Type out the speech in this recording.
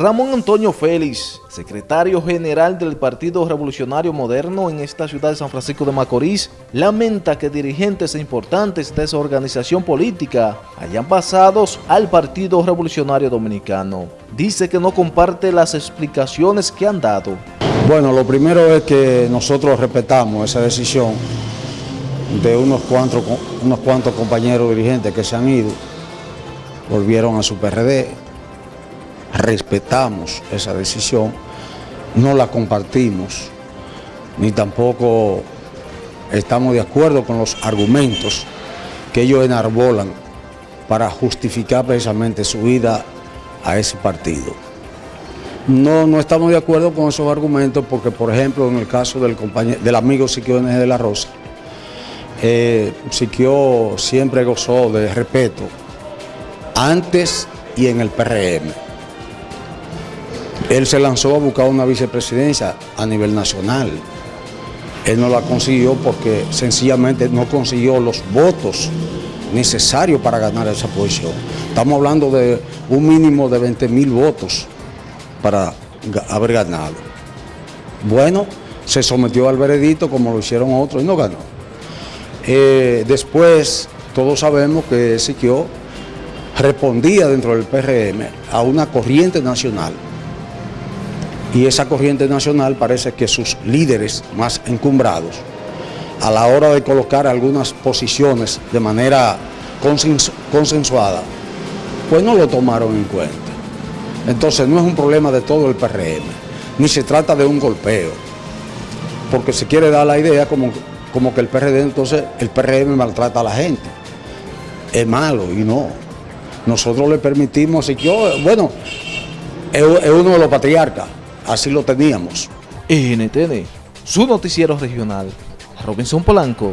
Ramón Antonio Félix, secretario general del Partido Revolucionario Moderno en esta ciudad de San Francisco de Macorís, lamenta que dirigentes importantes de esa organización política hayan pasado al Partido Revolucionario Dominicano. Dice que no comparte las explicaciones que han dado. Bueno, lo primero es que nosotros respetamos esa decisión de unos cuantos, unos cuantos compañeros dirigentes que se han ido, volvieron a su PRD, respetamos esa decisión, no la compartimos, ni tampoco estamos de acuerdo con los argumentos que ellos enarbolan para justificar precisamente su vida a ese partido. No, no estamos de acuerdo con esos argumentos porque, por ejemplo, en el caso del, del amigo Siquio N. de la Rosa, eh, Siquio siempre gozó de respeto antes y en el PRM. Él se lanzó a buscar una vicepresidencia a nivel nacional. Él no la consiguió porque sencillamente no consiguió los votos necesarios para ganar esa posición. Estamos hablando de un mínimo de 20 mil votos para haber ganado. Bueno, se sometió al veredicto como lo hicieron otros y no ganó. Eh, después, todos sabemos que Siquio respondía dentro del PRM a una corriente nacional y esa corriente nacional parece que sus líderes más encumbrados, a la hora de colocar algunas posiciones de manera consensuada, pues no lo tomaron en cuenta. Entonces no es un problema de todo el PRM, ni se trata de un golpeo, porque se quiere dar la idea como, como que el PRD, entonces el PRM maltrata a la gente. Es malo y no. Nosotros le permitimos, y yo, bueno, es uno de los patriarcas, Así lo teníamos. NTN, su noticiero regional, Robinson Polanco.